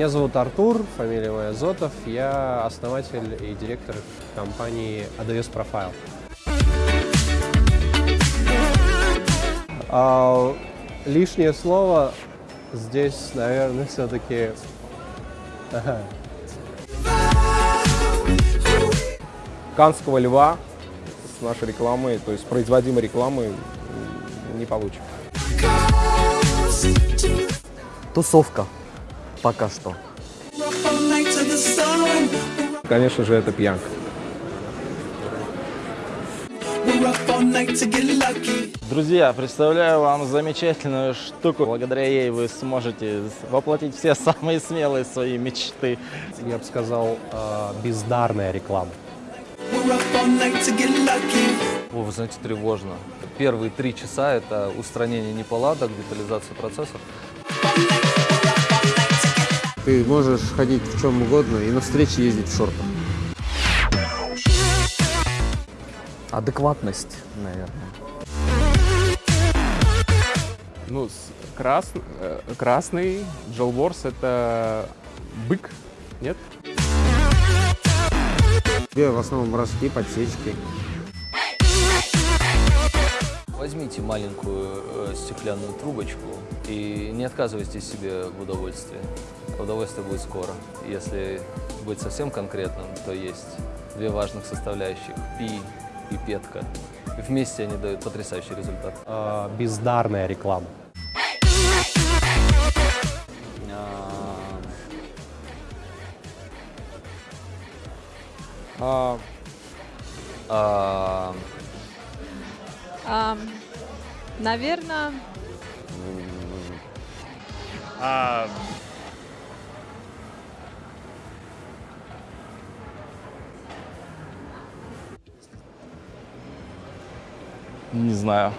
Меня зовут Артур, фамилия моя Зотов. Я основатель и директор компании AWS Profile. А, лишнее слово здесь, наверное, все-таки... Канского льва с нашей рекламой, то есть производимой рекламы не получим. Тусовка. Пока что. Конечно же, это пьянка. Друзья, представляю вам замечательную штуку. Благодаря ей вы сможете воплотить все самые смелые свои мечты. Я бы сказал, э, бездарная реклама. О, вы знаете, тревожно. Первые три часа – это устранение неполадок, детализация процессов. Ты можешь ходить в чем угодно и на встречи ездить в шортах. Адекватность, наверное. Ну, крас- э, красный Джолворс это бык, нет? Тебе в основном морские подсечки. Возьмите маленькую э, стеклянную трубочку и не отказывайте себе в удовольствии. Удовольствие будет скоро. Если быть совсем конкретным, то есть две важных составляющих – пи и петка. И вместе они дают потрясающий результат. Э, бездарная реклама. А, А, наверное, Не знаю.